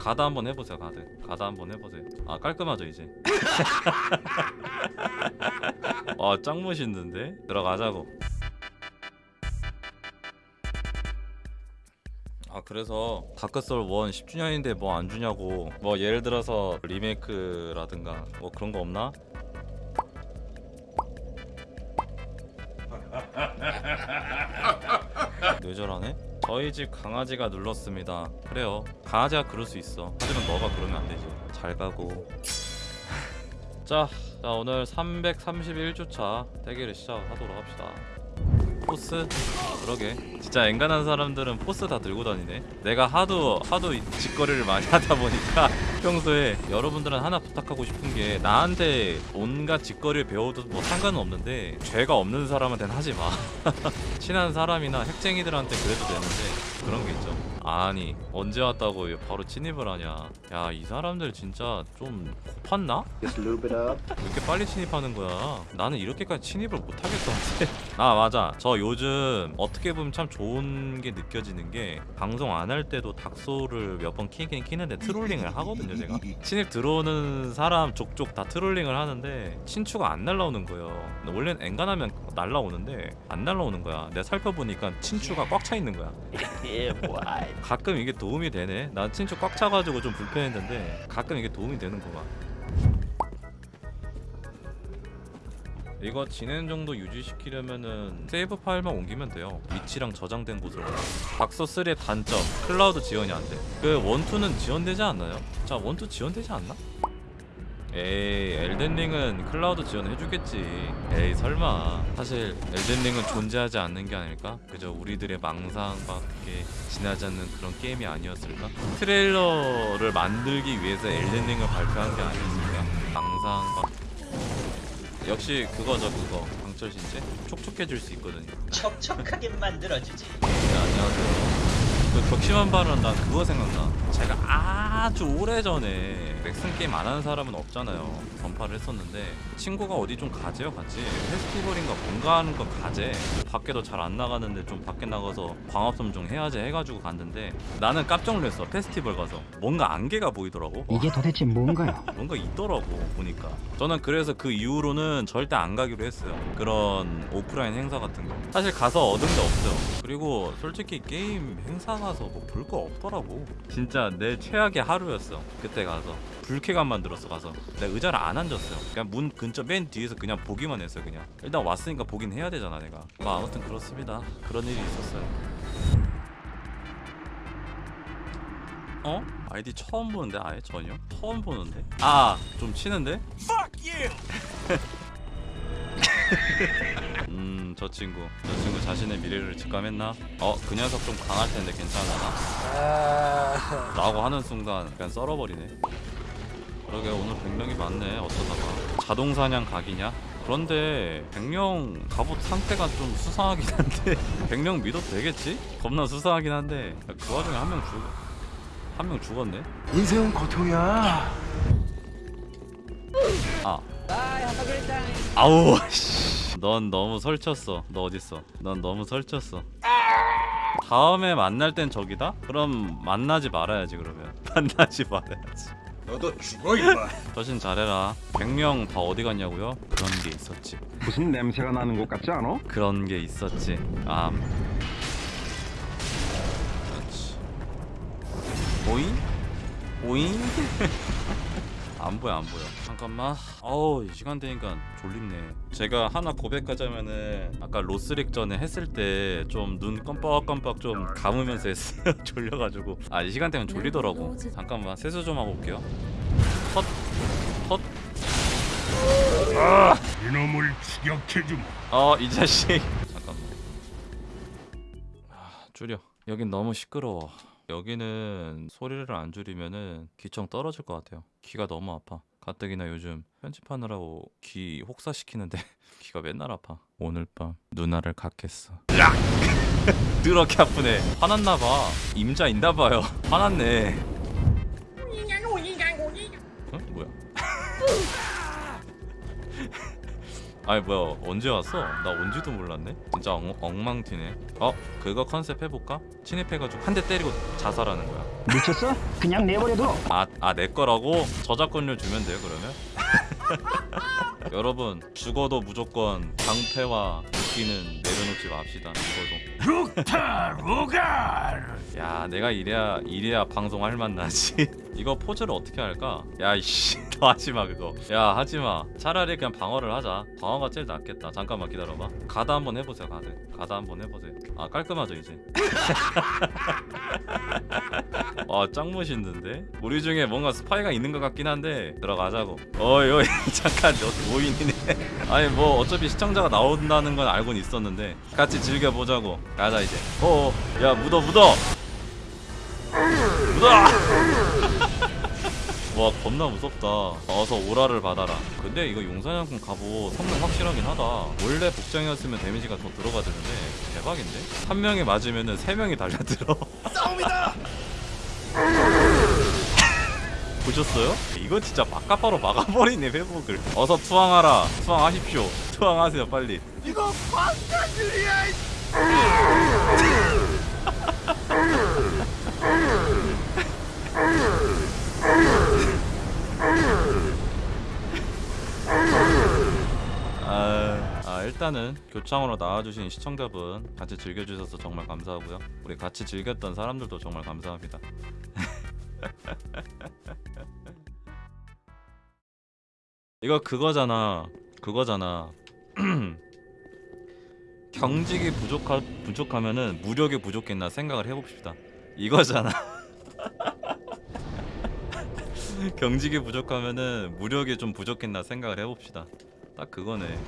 가다 한번 해보세요 가드 가다 한번 해보세요. 아 깔끔하죠 이제. 아짱 멋있는데? 들어가자고. 아 그래서 다크솔 1 10주년인데 뭐 안 주냐고. 뭐 예를 들어서 리메이크라든가 뭐 그런 거 없나? 뇌절하네? 저희 집 강아지가 눌렀습니다. 그래요. 강아지가 그럴 수 있어. 하지만 너가 그러면 안 되지. 잘 가고. 자, 자 오늘 331주차 대결을 시작하도록 합시다. 포스? 그러게. 진짜 엔간한 사람들은 포스 다 들고 다니네. 내가 하도 하도 이 짓거리를 많이 하다 보니까 평소에 여러분들은 하나 부탁하고 싶은 게 나한테 온갖 짓거리를 배워도 뭐 상관은 없는데 죄가 없는 사람한테는 하지 마. 친한 사람이나 핵쟁이들한테 그래도 되는데 그런 게 있죠 아니 언제 왔다고 바로 침입을 하냐 야 이 사람들 진짜 좀 고팠나? 이렇게 빨리 침입하는 거야? 나는 이렇게까지 침입을 못 하겠던데. 아 맞아. 저 요즘 어떻게 보면 참 좋은 게 느껴지는 게 방송 안 할 때도 닥소를 몇 번 키긴 키는데 트롤링을 하거든요 제가. 신입 들어오는 사람 족족 다 트롤링을 하는데 친추가 안 날라오는 거예요. 원래는 엔간하면 날라오는데 안 날라오는 거야. 내가 살펴보니까 친추가 꽉 차 있는 거야. 가끔 이게 도움이 되네. 난 친추 꽉 차가지고 좀 불편했는데 가끔 이게 도움이 되는구만. 이거 진행 정도 유지시키려면은 세이브 파일만 옮기면 돼요. 위치랑 저장된 곳으로. 닥소 3의 단점 클라우드 지원이 안 돼. 그 one two는 지원되지 않나요? 자 one two 지원되지 않나? 에이 Elden Ring은 클라우드 지원해주겠지 에이 설마 사실 Elden Ring은 존재하지 않는 게 아닐까? 그저 우리들의 망상밖에 지나지 않는 그런 게임이 아니었을까? 트레일러를 만들기 위해서 Elden Ring을 발표한 게 아니었을까? 망상밖 역시 그거죠 그거 강철 신체 촉촉해질 수 있거든요 촉촉하게 만들어주지. 네, 안녕하세요. 그 격심한 발언 난 그거 생각나. 제가 아주 오래 전에 맥슨 게임 안 하는 사람은 없잖아요. 전파를 했었는데 친구가 어디 좀 가재요 같이? 페스티벌인가 뭔가 하는 거 가재. 밖에도 잘 안 나가는데 좀 밖에 나가서 광합섬 좀 해야지 해가지고 갔는데 나는 깜짝 놀랐어 페스티벌 가서. 뭔가 안개가 보이더라고. 와, 이게 도대체 뭔가요? 뭔가 있더라고 보니까. 저는 그래서 그 이후로는 절대 안 가기로 했어요. 그런 오프라인 행사 같은 거. 사실 가서 얻은 게 없어요. 그리고 솔직히 게임 행사 가서 뭐 볼 거 없더라고. 진짜 내 최악의 하루였어 그때 가서 불쾌감 만 들었어 가서 내가 의자를 안 앉았어요 그냥 문 근처 맨 뒤에서 그냥 보기만 했어요 그냥 일단 왔으니까 보긴 해야 되잖아 내가 뭐 아무튼 그렇습니다 그런 일이 있었어요 어? 아이디 처음 보는데 아예 전혀? 처음 보는데? 아 좀 치는데? 음, 저 친구. 저 친구 자신의 미래를 직감했나? 어, 그 녀석 좀 강할 텐데 괜찮아. 라고 하는 순간 그냥 썰어버리네. 그러게 오늘 100명이 많네. 어쩌다가. 자동 사냥 각이냐? 그런데 100명 갑옷 상태가 좀 수상하긴 한데 100명 믿어도 되겠지? 겁나 수상하긴 한데 그 와중에 한 명 죽... 한명 죽었네? 인생은 고통이야. 아. 아우 씨. 넌 너무 설쳤어. 너 어딨어? 넌 너무 설쳤어. 다음에 만날 땐 저기다? 그럼 만나지 말아야지 그러면. 만나지 말아야지. 너도 죽어 임마. 저신 잘해라. 100명 다 어디 갔냐고요? 그런 게 있었지. 무슨 냄새가 나는 것 같지 않아? 그런 게 있었지. 아. 그렇지. 오잉? 오잉? 안 보여 안 보여. 잠깐만. 어우 이 시간 되니까 졸립네. 제가 하나 고백하자면은 아까 로스릭 전에 했을 때 좀눈 껌뻑껌뻑 좀 감으면서 했어요. 졸려가지고. 아 이 시간 되면 졸리더라고. 잠깐만 세수 좀 하고 올게요. 헛헛. 이놈을 추격해주마. 어이 자식. 잠깐만. 아, 줄여. 여긴 너무 시끄러워 여기는 소리를 안 줄이면은 귀청 떨어질 것 같아요. 귀가 너무 아파. 가뜩이나 요즘 편집하느라고 귀 혹사시키는데 귀가 맨날 아파. 오늘 밤 누나를 갖겠어. 그렇게 아프네. 화났나봐. 임자 있나봐요. 화났네. 어? 뭐야 아니 뭐야 언제 왔어? 나 온지도 몰랐네 진짜 엉, 엉망티네 어? 그거 컨셉 해볼까? 침입해가지고 한 대 때리고 자살하는 거야 미쳤어? 그냥 내버려둬. 아, 아, 내 거라고? 저작권료 주면 돼요, 그러면? 여러분, 죽어도 무조건 방패와 도끼는 내려놓지 맙시다, 죽어도. 룩타 루갈 야, 내가 이래야, 이래야 방송할 맛 나지. 이거 포즈를 어떻게 할까? 야, 이씨, 너 하지 마, 그거. 야, 하지 마. 차라리 그냥 방어를 하자. 방어가 제일 낫겠다. 잠깐만 기다려봐. 가다 한번 해보세요, 가드. 가다 한번 해보세요. 아, 깔끔하죠, 이제. 와, 짱 멋있는데? 우리 중에 뭔가 스파이가 있는 것 같긴 한데 들어가자고. 어이, 어이, 잠깐, 너 노인이네. 아니 뭐 어차피 시청자가 나온다는 건 알고는 있었는데 같이 즐겨보자고. 가자 이제. 어어, 야 묻어 묻어. 묻어. 와 겁나 무섭다. 어서 오라를 받아라. 근데 이거 용사냥꾼 갑옷 성능 확실하긴 하다. 원래 복장이었으면 데미지가 더 들어가드는데 대박인데? 한 명이 맞으면은 세 명이 달려들어. 보셨어요? 이거 진짜 막가바로 막아버리네 회복을. 어서 투항하라. 투항하십시오. 투항하세요 빨리. 이거 광탄들이야 아, 아 일단은 교창으로 나와주신 시청자분 같이 즐겨주셔서 정말 감사하고요. 우리 같이 즐겼던 사람들도 정말 감사합니다 이거 그거잖아. 그거잖아. 경직이 부족하, 부족하면은 무력이 부족했나 생각을 해봅시다. 이거잖아. 경직이 부족하면은 무력이 좀 부족했나 생각을 해봅시다. 딱 그거네